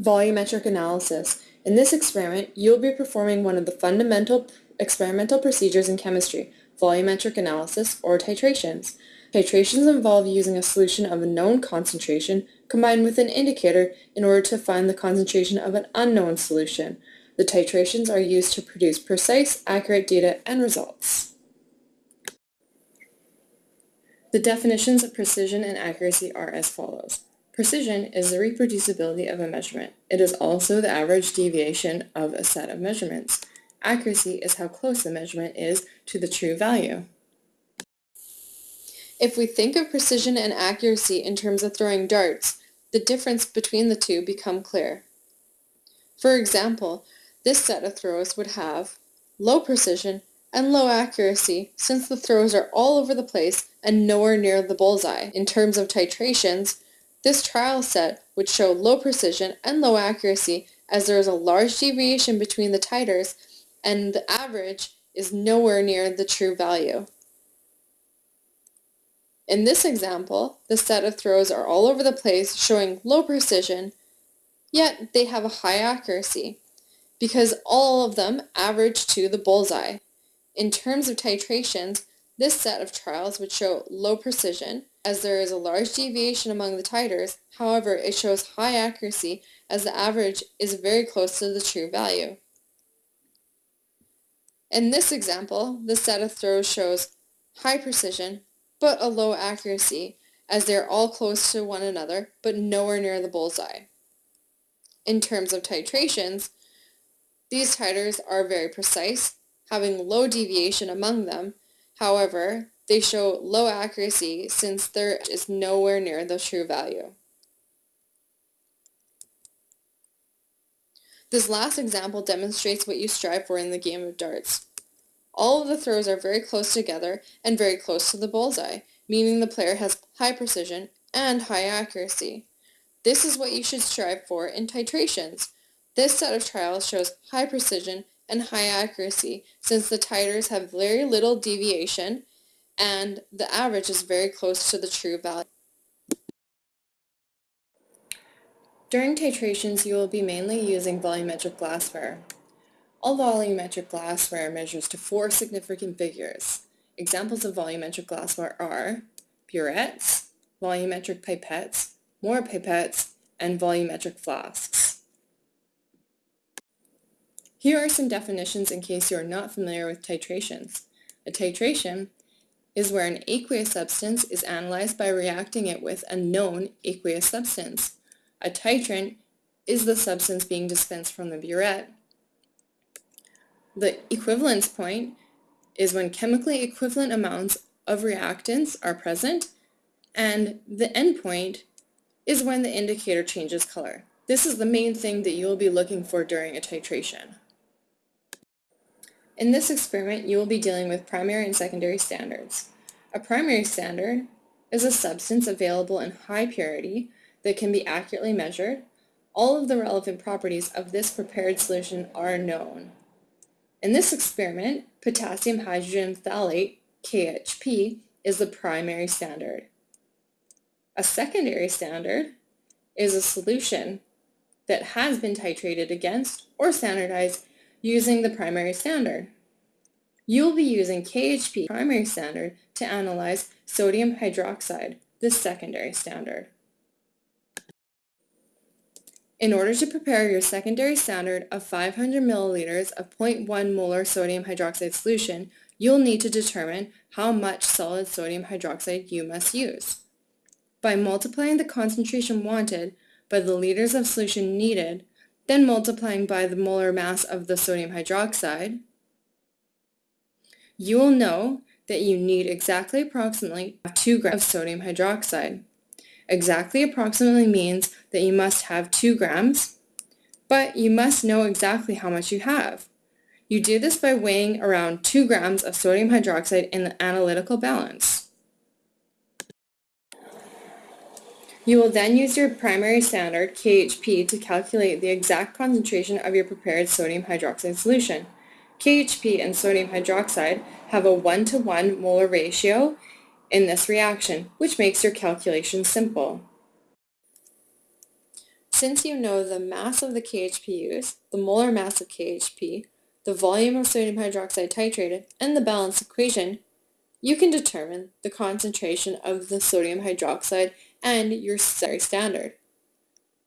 Volumetric analysis. In this experiment, you will be performing one of the fundamental experimental procedures in chemistry, volumetric analysis, or titrations. Titrations involve using a solution of a known concentration combined with an indicator in order to find the concentration of an unknown solution. The titrations are used to produce precise, accurate data and results. The definitions of precision and accuracy are as follows. Precision is the reproducibility of a measurement. It is also the average deviation of a set of measurements. Accuracy is how close the measurement is to the true value. If we think of precision and accuracy in terms of throwing darts, the difference between the two become clear. For example, this set of throws would have low precision and low accuracy since the throws are all over the place and nowhere near the bullseye. In terms of titrations, this trial set would show low precision and low accuracy as there is a large deviation between the titers and the average is nowhere near the true value. In this example, the set of throws are all over the place showing low precision, yet they have a high accuracy because all of them average to the bullseye. In terms of titrations, this set of trials would show low precision as there is a large deviation among the titers, however it shows high accuracy as the average is very close to the true value. In this example, the set of throws shows high precision but a low accuracy as they are all close to one another but nowhere near the bullseye. In terms of titrations, these titers are very precise, having low deviation among them. However, they show low accuracy since there is nowhere near the true value. This last example demonstrates what you strive for in the game of darts. All of the throws are very close together and very close to the bullseye, meaning the player has high precision and high accuracy. This is what you should strive for in titrations. This set of trials shows high precision and high accuracy since the titers have very little deviation and the average is very close to the true value. During titrations, you will be mainly using volumetric glassware. All volumetric glassware measures to four significant figures. Examples of volumetric glassware are burettes, volumetric pipettes, Mohr pipettes, and volumetric flasks. Here are some definitions in case you are not familiar with titrations. A titration is where an aqueous substance is analyzed by reacting it with a known aqueous substance. A titrant is the substance being dispensed from the burette the equivalence point is when chemically equivalent amounts of reactants are present, and the endpoint is when the indicator changes color. This is the main thing that you will be looking for during a titration. In this experiment, you will be dealing with primary and secondary standards. A primary standard is a substance available in high purity that can be accurately measured. All of the relevant properties of this prepared solution are known. In this experiment, potassium hydrogen phthalate, KHP, is the primary standard. A secondary standard is a solution that has been titrated against or standardized using the primary standard. You will be using KHP primary standard to analyze sodium hydroxide, the secondary standard. In order to prepare your secondary standard of 500 milliliters of 0.1 molar sodium hydroxide solution, you'll need to determine how much solid sodium hydroxide you must use. By multiplying the concentration wanted by the liters of solution needed, then multiplying by the molar mass of the sodium hydroxide, you will know that you need exactly approximately 2 grams of sodium hydroxide. Exactly approximately means that you must have 2 grams, but you must know exactly how much you have. You do this by weighing around 2 grams of sodium hydroxide in the analytical balance. You will then use your primary standard, KHP, to calculate the exact concentration of your prepared sodium hydroxide solution. KHP and sodium hydroxide have a 1 to 1 molar ratio in this reaction, which makes your calculation simple. Since you know the mass of the KHP used, the molar mass of KHP, the volume of sodium hydroxide titrated, and the balance equation, you can determine the concentration of the sodium hydroxide and your standard.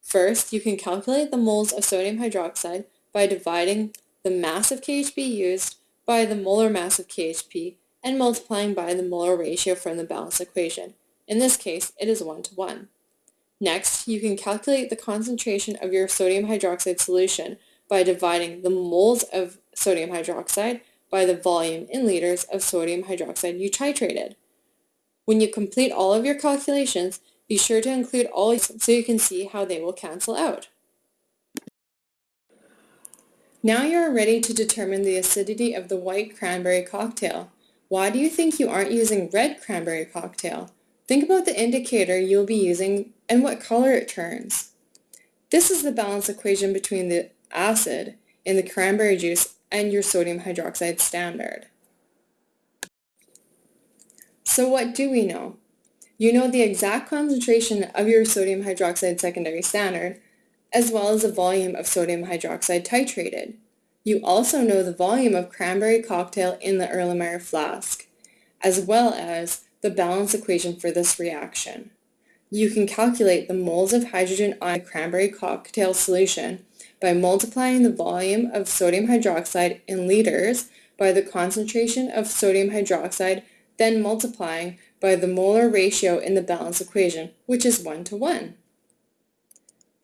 First, you can calculate the moles of sodium hydroxide by dividing the mass of KHP used by the molar mass of KHP and multiplying by the molar ratio from the balance equation. In this case, it is 1 to 1. Next, you can calculate the concentration of your sodium hydroxide solution by dividing the moles of sodium hydroxide by the volume in liters of sodium hydroxide you titrated. When you complete all of your calculations, be sure to include all so you can see how they will cancel out. Now you are ready to determine the acidity of the white cranberry cocktail. Why do you think you aren't using red cranberry cocktail? Think about the indicator you'll be using and what color it turns. This is the balance equation between the acid in the cranberry juice and your sodium hydroxide standard. So what do we know? You know the exact concentration of your sodium hydroxide secondary standard, as well as the volume of sodium hydroxide titrated. You also know the volume of cranberry cocktail in the Erlenmeyer flask, as well as the balance equation for this reaction. You can calculate the moles of hydrogen on cranberry cocktail solution by multiplying the volume of sodium hydroxide in liters by the concentration of sodium hydroxide, then multiplying by the molar ratio in the balance equation, which is 1 to 1.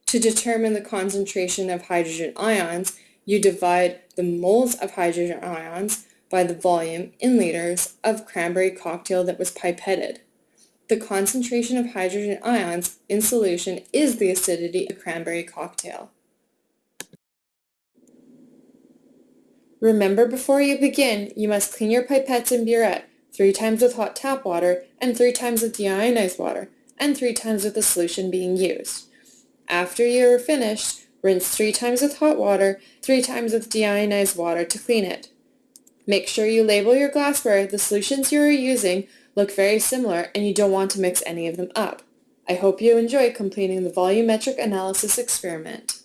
To determine the concentration of hydrogen ions, you divide the moles of hydrogen ions by the volume in liters of cranberry cocktail that was pipetted. The concentration of hydrogen ions in solution is the acidity of cranberry cocktail. Remember before you begin, you must clean your pipettes and burette three times with hot tap water and three times with deionized water and three times with the solution being used. After you are finished, rinse three times with hot water, three times with deionized water to clean it. Make sure you label your glassware. The solutions you are using look very similar and you don't want to mix any of them up. I hope you enjoy completing the volumetric analysis experiment.